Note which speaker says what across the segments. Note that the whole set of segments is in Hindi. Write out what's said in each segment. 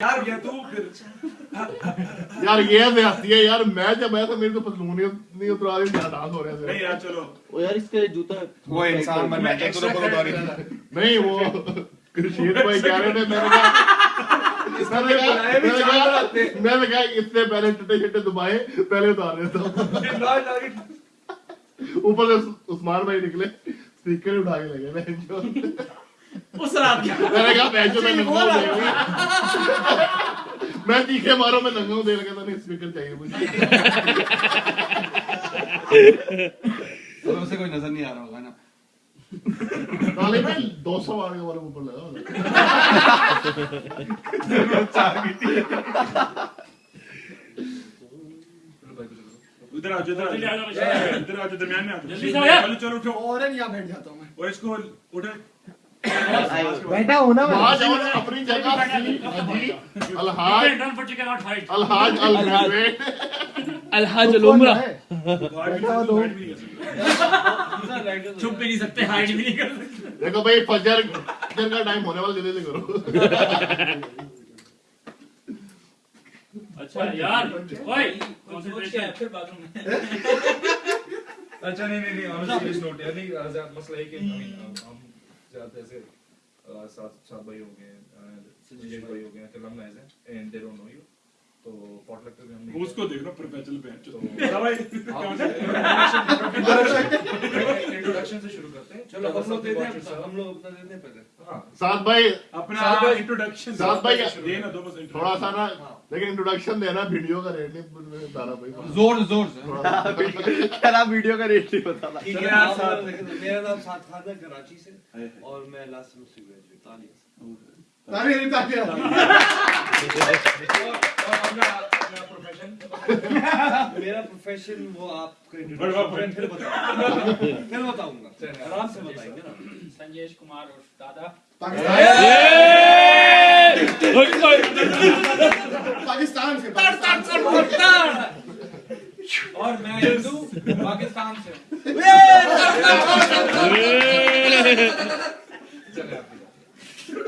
Speaker 1: यार ये तू फिर
Speaker 2: यार ये है यार मैं जब आया था मेरी तो पतलून नहीं नहीं उतरा रही मेरा डांस हो रहा
Speaker 1: नहीं यार चलो।
Speaker 3: ओ यार इसके जूता
Speaker 4: वो इंसान मन में एक दो को
Speaker 2: नहीं वो कृषित भाई कह रहे थे मैंने कहा मैंने कहा मैंने कहा मैंने कहा इतने पहले टट्टे छट्टे दबाए पहले उतार देता हूँ ऊपर से उस्मान भाई निकले स्पीकर ही उठा के लगे मैं जो
Speaker 5: उस रात क्या
Speaker 2: मैंने कहा मैं जो मैं नंगा हूँ मैं तीखे मारो मैं नंगा हूँ देख लगा था नहीं स्पीकर चाहिए मुझे।
Speaker 4: तो उसे कोई नज़र नहीं आ रहा होगा ना।
Speaker 2: ताले में दो सौ वाले वाले ऊपर लगा होगा।
Speaker 1: इधर आओ इधर आओ
Speaker 5: आ
Speaker 1: इधर आओ दरमियान में आ जाओ।
Speaker 5: जल्दी से आओ यार।
Speaker 1: चलो चलो उठो।
Speaker 6: और यहाँ बैठ जाता हूँ मैं
Speaker 1: और इसको उठे।
Speaker 6: बैठा हूँ ना।
Speaker 2: अपनी जगह Alhaj
Speaker 5: done for chicken not fight
Speaker 2: Alhaj
Speaker 3: Alhaj
Speaker 6: हुआ दो।
Speaker 5: छुप भी नहीं सकते हाइड भी नहीं कर सकते।
Speaker 2: देखो भाई फजर फजर का टाइम होने वाला जल्दी से करो।
Speaker 5: अच्छा यार ओए कंसंट्रेशन
Speaker 7: फिर बाथरूम में
Speaker 1: अच्छा नहीं नहीं नहीं ऑन सीरियस नोट यार नहीं मसला है कि ज़्यादा ऐसे सात सात भाई हो गए संजय भाई। हो गए हैं and they don't know you तो पॉटलक पे भी हम
Speaker 8: उसको देख लो प्रोफेशनल
Speaker 1: तो इंट्रोडक्शन से शुरू करते हैं।
Speaker 7: चलो हम लोग देते हैं हम लोग अपना देते हैं पहले।
Speaker 1: हाँ।
Speaker 2: साथ भाई
Speaker 8: अपना इंट्रोडक्शन
Speaker 2: साथ भाई
Speaker 8: देना दो बस
Speaker 2: थोड़ा सा ना लेकिन इंट्रोडक्शन देना वीडियो का रेट नहीं बता भाई।
Speaker 4: ज़ोर ज़ोर से।
Speaker 3: क्या ना वीडियो का रेट नहीं
Speaker 7: है तो मेरा नाम साथ खान है कराची से। और मैं लास्ट सेमेस्टर ग्रेजुएट तालिया
Speaker 6: ताली नहीं ताली
Speaker 1: और और अपना अपना प्रोफेशन
Speaker 7: मेरा प्रोफेशन वो आपको
Speaker 8: बड़ा
Speaker 7: फिर बताऊँगा। फिर बताऊँगा। आराम से बताएँगे ना।
Speaker 5: संजेश कुमार और दादा।
Speaker 6: पाकिस्तान से
Speaker 7: और मैं हिंदू पाकिस्तान से।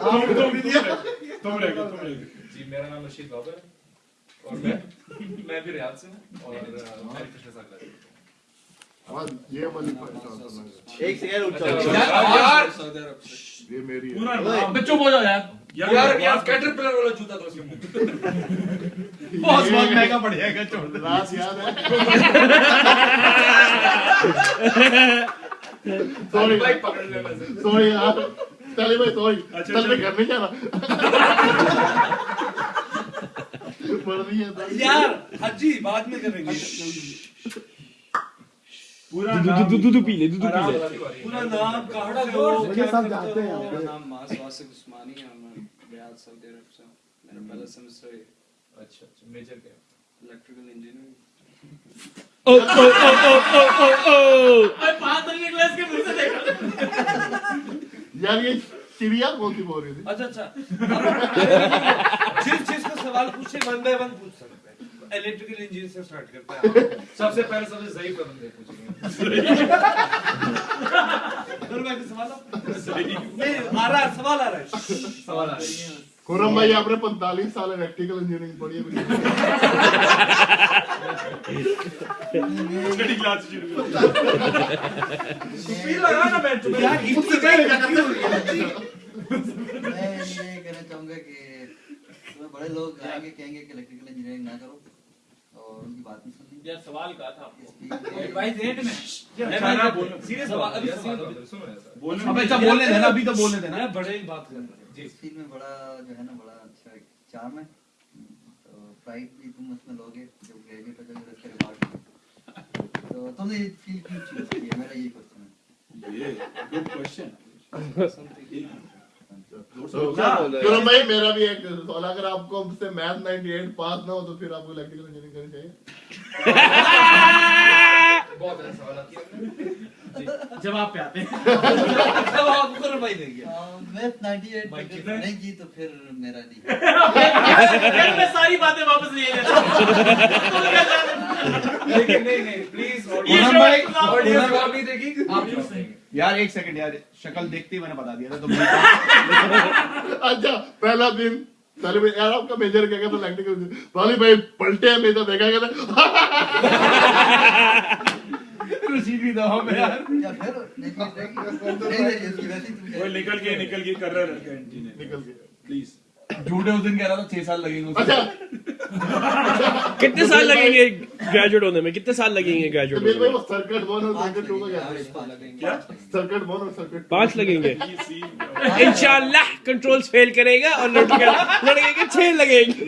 Speaker 1: आप।
Speaker 6: आप
Speaker 8: तुम रह गए तुम रह गए।
Speaker 1: जी मेरा नाम रशीद बाबर और मैं भी रियाद से और
Speaker 2: ये वाली
Speaker 3: एक सेकंड
Speaker 2: ये मेरी
Speaker 5: बच्चों बोल जाओ यार
Speaker 1: यार यार कैटरपिलर वाला जूता था उसके मुँह
Speaker 4: बहुत बहुत महँगा पड़ जाएगा छोड़ दे
Speaker 2: लास्ट याद है सॉरी
Speaker 1: भाई पकड़ ले
Speaker 2: सॉरी यार चले भाई सॉरी चल मैं घर नहीं जा रहा
Speaker 7: यार हाजी बाद में करेंगे।
Speaker 8: पूरा
Speaker 3: दूध दूध दूध पी ले दूध पी ले।
Speaker 7: पूरा नाम काड़ा ज़ोर
Speaker 6: मुझे सब जानते हैं
Speaker 9: मेरा नाम तो मास वासिक उस्मानी है मैं रियाद सऊदी अरब से। मेरा पहला सेमेस्टर है
Speaker 1: अच्छा अच्छा मेजर क्या?
Speaker 9: Electrical engineering.
Speaker 3: ओ ओ ओ ओ ओ ओ ओ
Speaker 5: मैं पाँच दिन क्लास के मुँह से देखा।
Speaker 2: यार ये चिड़िया कौन सी बोल रही थी?
Speaker 7: अच्छा अच्छा। जिस जिस सवाल पूछे वन बाय वन पूछ सकते हैं। इलेक्ट्रिकल इंजीनियर से स्टार्ट करते हैं।
Speaker 1: सबसे पहले सबसे ज़ईफ बंदे पूछेंगे।
Speaker 7: सवाल नहीं आ रहा है सवाल आ रहा है।
Speaker 1: सवाल आ रहा है।
Speaker 2: खुरम भाई आपने 45 साल इलेक्ट्रिकल इंजीनियरिंग पढ़ी है।
Speaker 8: छठी क्लास शुरू
Speaker 1: लगा ना मैं तुम्हें
Speaker 7: यार इतनी गई
Speaker 10: मैं ये कहना चाहूँगा कि तुम्हें बड़े लोग आएँगे कहेंगे कि इलेक्ट्रिकल इंजीनियरिंग ना करो। और उनकी बात नहीं सुननी।
Speaker 5: यार सवाल कहा था आपको?
Speaker 10: इस फ़ील्ड में
Speaker 1: खाना बोलना सीरियस
Speaker 7: सवाल-
Speaker 1: बात
Speaker 7: अभी
Speaker 1: है सुनो
Speaker 8: बोलने
Speaker 4: अब अच्छा बोलने देना अभी तो बोलने देना।
Speaker 7: मैं बड़े ही बात कर रहा हूँ।
Speaker 10: इस फ़ील्ड में बड़ा जो है ना बड़ा अच्छा एक चार्म है। तो प्राइड भी तुम उसमें लोगे जब ग्रेजुएट हो जाओगे तो उसके रिवार्ड तो तुमने ये फ़ील्ड क्यों चूज़ की है मेरा यही क्वेश्चन है।
Speaker 8: ये गुड क्वेश्चन
Speaker 2: खुरम भाई मेरा भी एक सवाल अगर आपको हमसे मैथ 98 पास ना हो तो फिर आपको इलेक्ट्रिकल इंजीनियरिंग करनी चाहिए।
Speaker 1: बहुत अच्छा सवाल किया
Speaker 5: जवाब पे आते हैं।
Speaker 7: देंगे।
Speaker 10: मैथ 98
Speaker 1: भाई,
Speaker 10: अगर
Speaker 1: कितने?
Speaker 10: नहीं की तो फिर मेरा नहीं।
Speaker 5: मैं सारी बातें वापस ले लेता
Speaker 1: लेकिन नहीं नहीं प्लीज़
Speaker 4: भाई,
Speaker 1: नहीं आप जवाब देंगे
Speaker 4: यार एक सेकंड यार शक्ल देखते ही मैंने बता दिया था तुम
Speaker 2: अच्छा पहला दिन पहले मैं यार आपका मेजर क्या कहता लैक्टिक पहले भाई पलटे हैं मेजर देखा कहता?
Speaker 4: खुशी भी दो हमें यार।
Speaker 8: वो निकल गया निकल गया कर रहा है। लड़का एंटी ने
Speaker 2: निकल गया।
Speaker 8: प्लीज़
Speaker 4: झूठे उस दिन कह रहा था छह साल लगेंगे
Speaker 2: अच्छा
Speaker 3: कितने साल लगेंगे ग्रेजुएट होने में? कितने साल लगेंगे ग्रेजुएट होने में?
Speaker 2: सर्किट वन और सर्किट टू का क्या
Speaker 10: पाँच लगेंगे।
Speaker 8: क्या?
Speaker 2: सर्किट वन और सर्किट
Speaker 3: पाँच लगेंगे। इंशाल्लाह कंट्रोल्स फेल करेगा और लड़के लड़के के छह लगेंगे।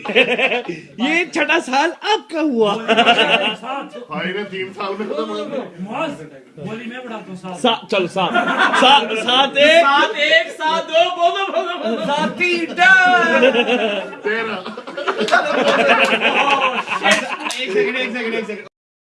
Speaker 3: ये छठा साल आपका हुआ।
Speaker 2: भाई तीन साल में खत्म हो
Speaker 11: बोली मैं बढ़ाता हूँ साथ
Speaker 3: चलो सात सात सात एक।
Speaker 5: सात एक सात दो बोलो बोलो
Speaker 3: सात डन
Speaker 2: तेरह
Speaker 5: एक सेकंड एक सेकंड एक सेकंड